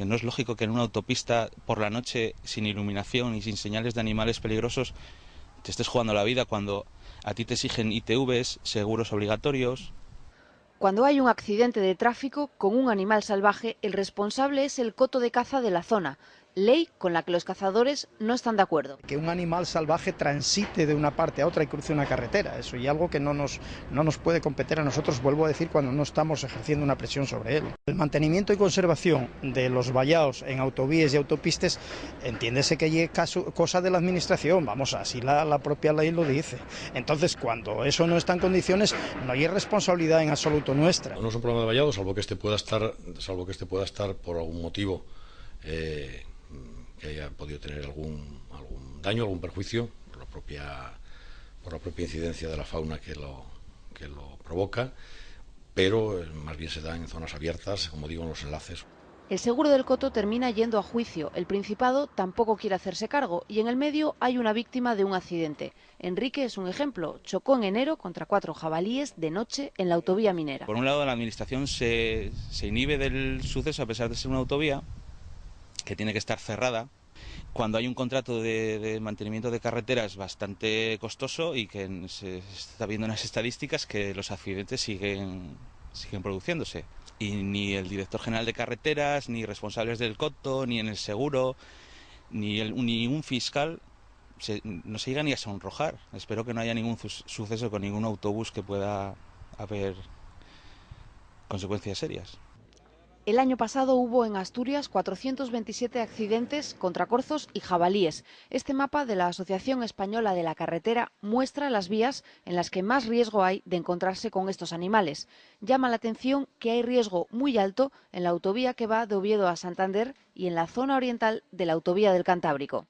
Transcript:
Que no es lógico que en una autopista por la noche, sin iluminación y sin señales de animales peligrosos, te estés jugando la vida cuando a ti te exigen ITVs, seguros obligatorios. Cuando hay un accidente de tráfico con un animal salvaje, el responsable es el coto de caza de la zona, ley con la que los cazadores no están de acuerdo. Que un animal salvaje transite de una parte a otra y cruce una carretera, eso y algo que no nos, no nos puede competir a nosotros, vuelvo a decir, cuando no estamos ejerciendo una presión sobre él. El mantenimiento y conservación de los vallados en autovías y autopistas, entiéndese que es cosa de la administración, vamos, así la, la propia ley lo dice. Entonces, cuando eso no está en condiciones, no hay responsabilidad en absoluto nuestra. No es un problema de vallado, salvo que este pueda estar, salvo que este pueda estar por algún motivo eh, que haya podido tener algún, algún daño, algún perjuicio por la propia, por la propia incidencia de la fauna que lo, que lo provoca, pero eh, más bien se da en zonas abiertas, como digo, en los enlaces. El seguro del coto termina yendo a juicio. El Principado tampoco quiere hacerse cargo y en el medio hay una víctima de un accidente. Enrique es un ejemplo. Chocó en enero contra cuatro jabalíes de noche en la autovía minera. Por un lado, la Administración se, se inhibe del suceso a pesar de ser una autovía que tiene que estar cerrada cuando hay un contrato de, de, mantenimiento de carreteras bastante costoso y que se está viendo en las estadísticas que los accidentes siguen, siguen produciéndose. Y ni el director general de carreteras, ni responsables del coto, ni en el seguro, ni, el, ni un fiscal se, no se llega ni a sonrojar. Espero que no haya ningún suceso con ningún autobús que pueda haber consecuencias serias. El año pasado hubo en Asturias 427 accidentes contra corzos y jabalíes. Este mapa de la Asociación Española de la Carretera muestra las vías en las que más riesgo hay de encontrarse con estos animales. Llama la atención que hay riesgo muy alto en la autovía que va de Oviedo a Santander y en la zona oriental de la autovía del Cantábrico.